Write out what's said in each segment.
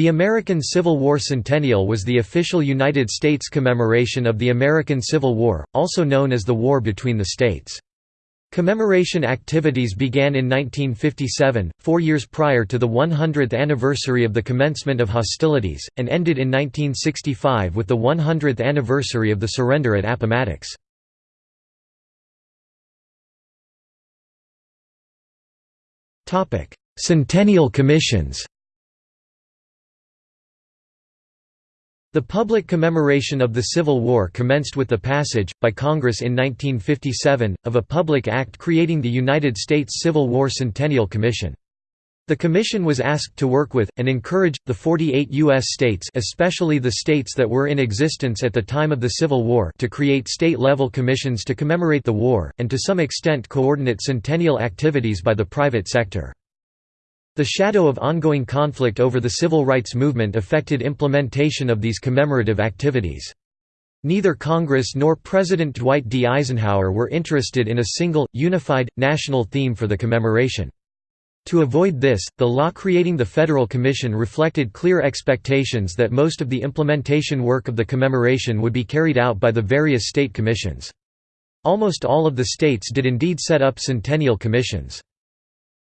The American Civil War Centennial was the official United States commemoration of the American Civil War, also known as the War between the States. Commemoration activities began in 1957, four years prior to the 100th anniversary of the commencement of hostilities, and ended in 1965 with the 100th anniversary of the surrender at Appomattox. Centennial Commissions The public commemoration of the Civil War commenced with the passage, by Congress in 1957, of a public act creating the United States Civil War Centennial Commission. The commission was asked to work with, and encourage, the 48 U.S. states especially the states that were in existence at the time of the Civil War to create state-level commissions to commemorate the war, and to some extent coordinate centennial activities by the private sector. The shadow of ongoing conflict over the civil rights movement affected implementation of these commemorative activities. Neither Congress nor President Dwight D. Eisenhower were interested in a single, unified, national theme for the commemoration. To avoid this, the law creating the Federal Commission reflected clear expectations that most of the implementation work of the commemoration would be carried out by the various state commissions. Almost all of the states did indeed set up centennial commissions.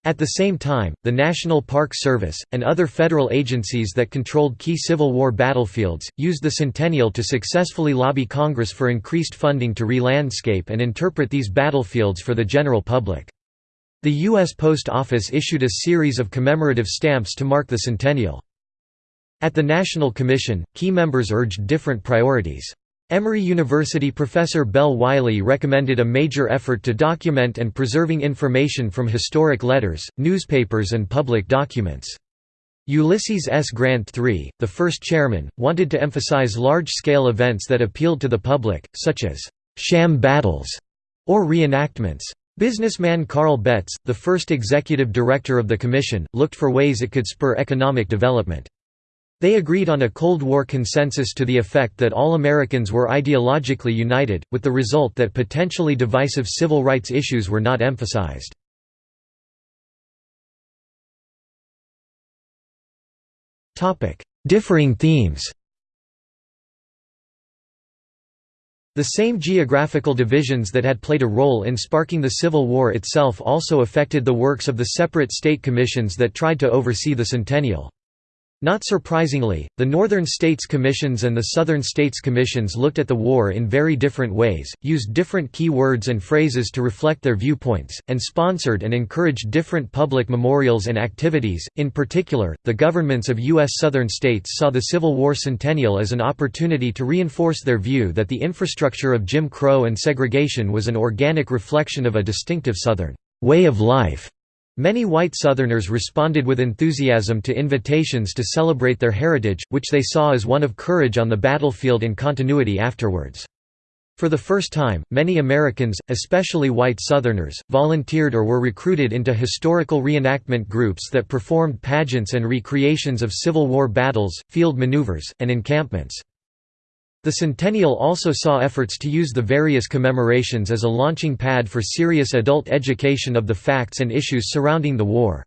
At the same time, the National Park Service, and other federal agencies that controlled key Civil War battlefields, used the centennial to successfully lobby Congress for increased funding to re-landscape and interpret these battlefields for the general public. The U.S. Post Office issued a series of commemorative stamps to mark the centennial. At the National Commission, key members urged different priorities. Emory University professor Bell Wiley recommended a major effort to document and preserving information from historic letters, newspapers and public documents. Ulysses S. Grant III, the first chairman, wanted to emphasize large-scale events that appealed to the public, such as «sham battles» or reenactments. Businessman Karl Betts, the first executive director of the commission, looked for ways it could spur economic development. They agreed on a Cold War consensus to the effect that all Americans were ideologically united, with the result that potentially divisive civil rights issues were not emphasized. Differing themes The same geographical divisions that had played a role in sparking the Civil War itself also affected the works of the separate state commissions that tried to oversee the centennial. Not surprisingly, the Northern States Commissions and the Southern States Commissions looked at the war in very different ways, used different key words and phrases to reflect their viewpoints, and sponsored and encouraged different public memorials and activities. In particular, the governments of U.S. Southern states saw the Civil War centennial as an opportunity to reinforce their view that the infrastructure of Jim Crow and segregation was an organic reflection of a distinctive Southern way of life. Many white Southerners responded with enthusiasm to invitations to celebrate their heritage, which they saw as one of courage on the battlefield and continuity afterwards. For the first time, many Americans, especially white Southerners, volunteered or were recruited into historical reenactment groups that performed pageants and recreations of Civil War battles, field maneuvers, and encampments. The centennial also saw efforts to use the various commemorations as a launching pad for serious adult education of the facts and issues surrounding the war.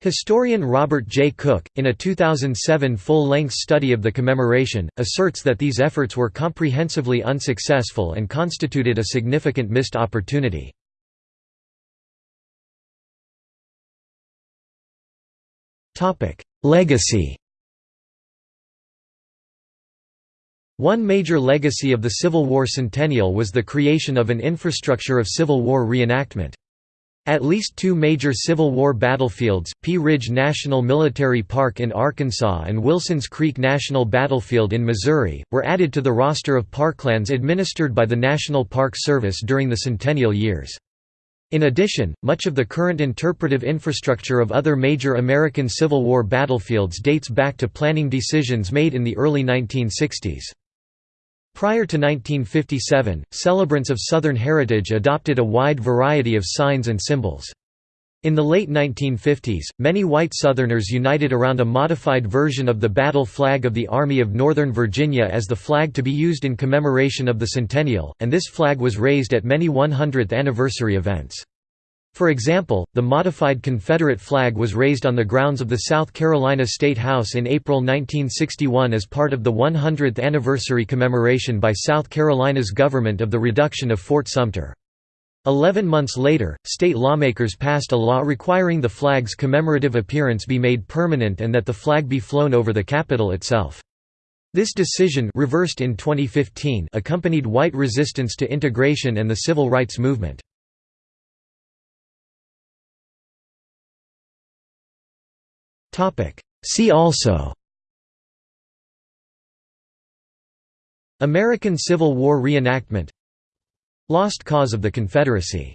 Historian Robert J. Cook, in a 2007 full-length study of the commemoration, asserts that these efforts were comprehensively unsuccessful and constituted a significant missed opportunity. Legacy One major legacy of the Civil War centennial was the creation of an infrastructure of Civil War reenactment. At least two major Civil War battlefields, Pea Ridge National Military Park in Arkansas and Wilsons Creek National Battlefield in Missouri, were added to the roster of parklands administered by the National Park Service during the centennial years. In addition, much of the current interpretive infrastructure of other major American Civil War battlefields dates back to planning decisions made in the early 1960s. Prior to 1957, celebrants of Southern heritage adopted a wide variety of signs and symbols. In the late 1950s, many white Southerners united around a modified version of the battle flag of the Army of Northern Virginia as the flag to be used in commemoration of the centennial, and this flag was raised at many 100th anniversary events. For example, the modified Confederate flag was raised on the grounds of the South Carolina State House in April 1961 as part of the 100th anniversary commemoration by South Carolina's government of the reduction of Fort Sumter. Eleven months later, state lawmakers passed a law requiring the flag's commemorative appearance be made permanent and that the flag be flown over the Capitol itself. This decision reversed in 2015 accompanied white resistance to integration and the civil rights movement. See also. American Civil War reenactment. Lost cause of the Confederacy